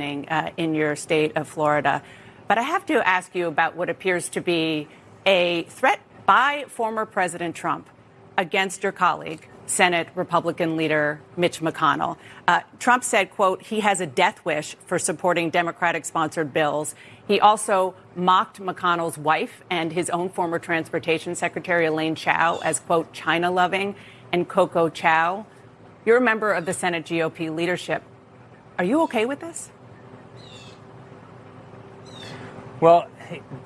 uh, in your state of Florida. But I have to ask you about what appears to be a threat by former President Trump against your colleague, Senate Republican leader Mitch McConnell. Uh, Trump said, quote, he has a death wish for supporting Democratic sponsored bills. He also mocked McConnell's wife and his own former transportation secretary, Elaine Chao, as, quote, China loving and Coco Chow. You're a member of the Senate GOP leadership. Are you okay with this? Well,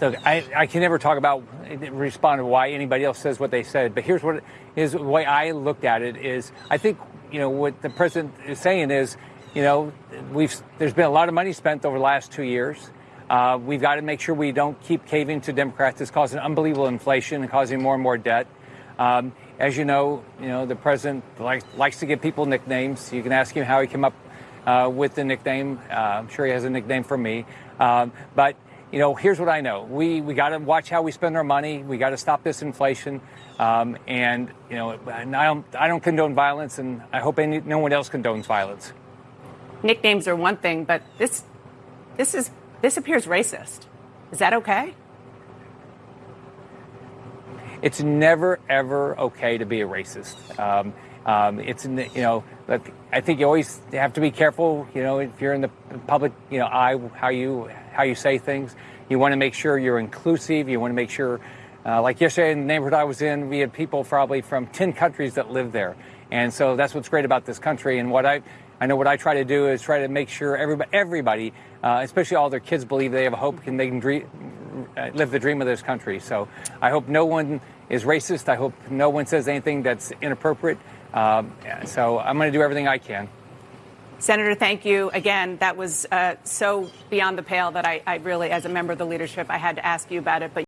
look, I, I can never talk about respond to why anybody else says what they said, but here's what is the way I looked at it is I think you know what the president is saying is you know we've there's been a lot of money spent over the last two years. Uh, we've got to make sure we don't keep caving to Democrats. It's causing unbelievable inflation and causing more and more debt. Um, as you know, you know the president likes, likes to give people nicknames. You can ask him how he came up uh, with the nickname. Uh, I'm sure he has a nickname for me, um, but you know, here's what I know: we we got to watch how we spend our money. We got to stop this inflation, um, and you know, and I don't I don't condone violence, and I hope any, no one else condones violence. Nicknames are one thing, but this this is this appears racist. Is that okay? It's never ever okay to be a racist. Um, um, it's you know, I think you always have to be careful. You know, if you're in the public, you know, eye, how you how you say things. You want to make sure you're inclusive. You want to make sure, uh, like yesterday in the neighborhood I was in, we had people probably from 10 countries that live there. And so that's what's great about this country. And what I, I know what I try to do is try to make sure everybody, everybody uh, especially all their kids, believe they have a hope and they can dream, uh, live the dream of this country. So I hope no one is racist. I hope no one says anything that's inappropriate. Um, so I'm going to do everything I can. Senator, thank you. Again, that was uh, so beyond the pale that I, I really, as a member of the leadership, I had to ask you about it. But